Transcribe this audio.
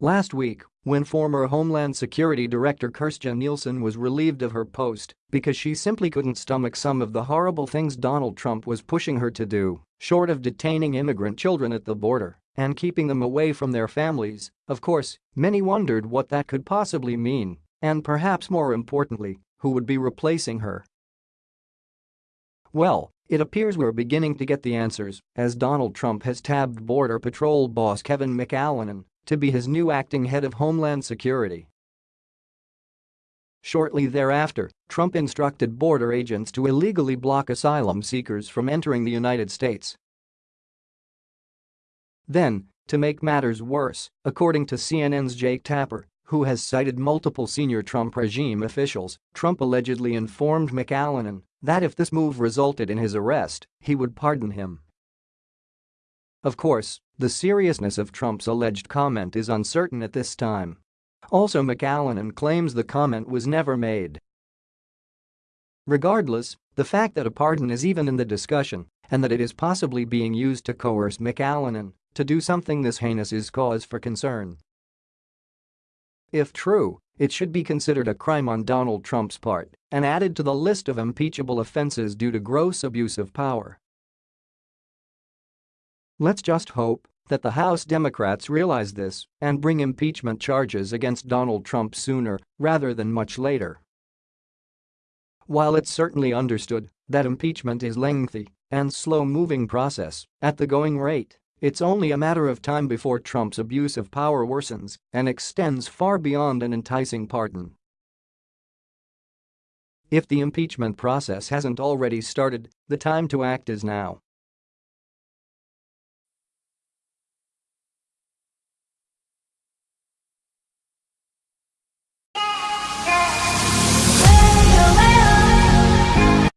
Last week, when former Homeland Security Director Kirstjen Nielsen was relieved of her post because she simply couldn't stomach some of the horrible things Donald Trump was pushing her to do, short of detaining immigrant children at the border and keeping them away from their families, of course, many wondered what that could possibly mean, and perhaps more importantly, who would be replacing her. Well, it appears we're beginning to get the answers as Donald Trump has tabbed Border Patrol boss Kevin McAleenan to be his new acting head of Homeland Security. Shortly thereafter, Trump instructed border agents to illegally block asylum seekers from entering the United States. Then, to make matters worse, according to CNN's Jake Tapper, who has cited multiple senior Trump regime officials, Trump allegedly informed McAleenan that if this move resulted in his arrest, he would pardon him. Of course, the seriousness of Trump's alleged comment is uncertain at this time. Also McAleenan claims the comment was never made. Regardless, the fact that a pardon is even in the discussion and that it is possibly being used to coerce McAleenan to do something this heinous is cause for concern. If true, it should be considered a crime on Donald Trump's part and added to the list of impeachable offenses due to gross abuse of power. Let's just hope that the House Democrats realize this and bring impeachment charges against Donald Trump sooner rather than much later. While it's certainly understood that impeachment is lengthy and slow-moving process at the going rate, it's only a matter of time before Trump's abuse of power worsens and extends far beyond an enticing pardon. If the impeachment process hasn't already started, the time to act is now.